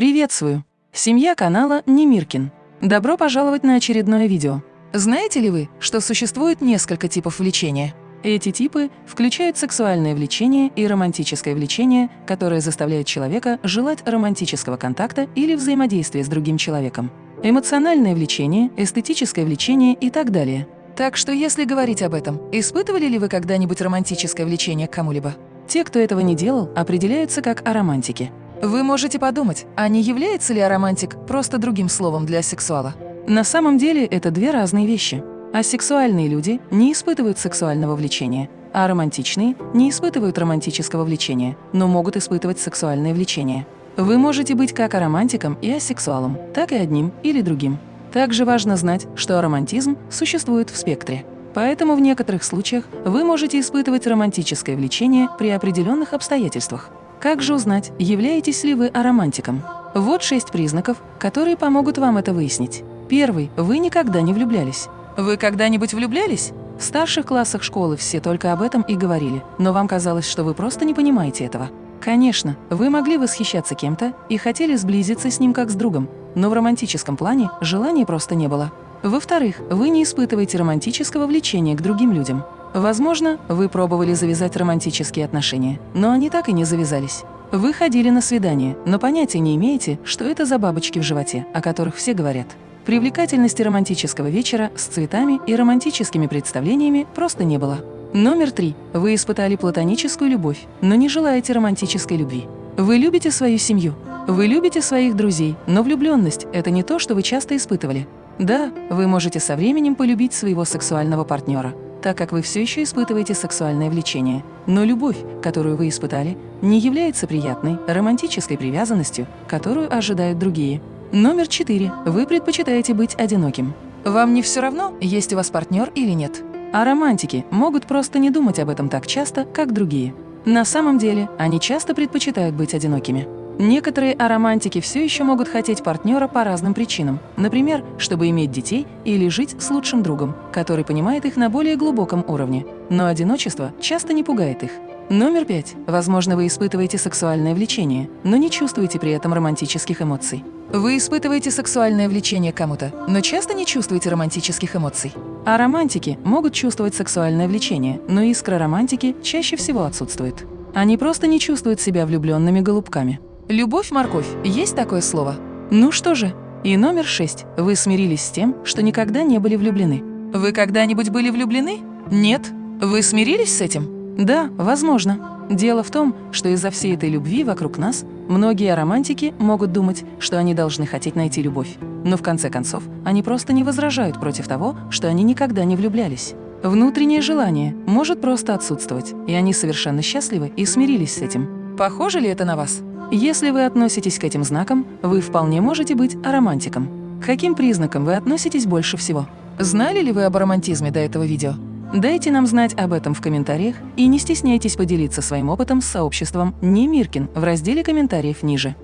Приветствую! Семья канала Немиркин. Добро пожаловать на очередное видео. Знаете ли вы, что существует несколько типов влечения? Эти типы включают сексуальное влечение и романтическое влечение, которое заставляет человека желать романтического контакта или взаимодействия с другим человеком. Эмоциональное влечение, эстетическое влечение и так далее. Так что если говорить об этом, испытывали ли вы когда-нибудь романтическое влечение к кому-либо? Те, кто этого не делал, определяются как аромантики. Вы можете подумать, а не является ли аромантик просто другим словом для сексуала? На самом деле это две разные вещи. Асексуальные люди не испытывают сексуального влечения, а романтичные не испытывают романтического влечения, но могут испытывать сексуальное влечение. Вы можете быть как аромантиком и асексуалом, так и одним или другим. Также важно знать, что аромантизм существует в спектре. Поэтому в некоторых случаях вы можете испытывать романтическое влечение при определенных обстоятельствах. Как же узнать, являетесь ли вы аромантиком? Вот шесть признаков, которые помогут вам это выяснить. Первый – вы никогда не влюблялись. Вы когда-нибудь влюблялись? В старших классах школы все только об этом и говорили, но вам казалось, что вы просто не понимаете этого. Конечно, вы могли восхищаться кем-то и хотели сблизиться с ним как с другом, но в романтическом плане желания просто не было. Во-вторых, вы не испытываете романтического влечения к другим людям. Возможно, вы пробовали завязать романтические отношения, но они так и не завязались. Вы ходили на свидание, но понятия не имеете, что это за бабочки в животе, о которых все говорят. Привлекательности романтического вечера с цветами и романтическими представлениями просто не было. Номер три. Вы испытали платоническую любовь, но не желаете романтической любви. Вы любите свою семью. Вы любите своих друзей, но влюбленность – это не то, что вы часто испытывали. Да, вы можете со временем полюбить своего сексуального партнера, так как вы все еще испытываете сексуальное влечение. Но любовь, которую вы испытали, не является приятной, романтической привязанностью, которую ожидают другие. Номер четыре. Вы предпочитаете быть одиноким. Вам не все равно, есть у вас партнер или нет. А романтики могут просто не думать об этом так часто, как другие. На самом деле, они часто предпочитают быть одинокими. Некоторые аромантики все еще могут хотеть партнера по разным причинам. Например, чтобы иметь детей или жить с лучшим другом, который понимает их на более глубоком уровне. Но одиночество часто не пугает их. Номер пять. Возможно, вы испытываете сексуальное влечение, но не чувствуете при этом романтических эмоций. Вы испытываете сексуальное влечение кому-то, но часто не чувствуете романтических эмоций. А романтики могут чувствовать сексуальное влечение, но искра романтики чаще всего отсутствует. Они просто не чувствуют себя влюбленными голубками. Любовь-морковь – есть такое слово? Ну что же. И номер шесть. Вы смирились с тем, что никогда не были влюблены. Вы когда-нибудь были влюблены? Нет. Вы смирились с этим? Да, возможно. Дело в том, что из-за всей этой любви вокруг нас многие романтики могут думать, что они должны хотеть найти любовь. Но в конце концов, они просто не возражают против того, что они никогда не влюблялись. Внутреннее желание может просто отсутствовать, и они совершенно счастливы и смирились с этим. Похоже ли это на вас? Если вы относитесь к этим знакам, вы вполне можете быть аромантиком. К каким признакам вы относитесь больше всего? Знали ли вы об романтизме до этого видео? Дайте нам знать об этом в комментариях и не стесняйтесь поделиться своим опытом с сообществом Немиркин в разделе комментариев ниже.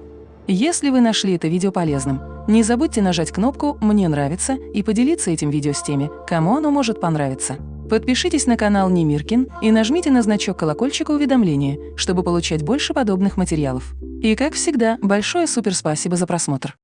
Если вы нашли это видео полезным, не забудьте нажать кнопку «Мне нравится» и поделиться этим видео с теми, кому оно может понравиться. Подпишитесь на канал Немиркин и нажмите на значок колокольчика уведомления, чтобы получать больше подобных материалов. И как всегда, большое суперспасибо за просмотр!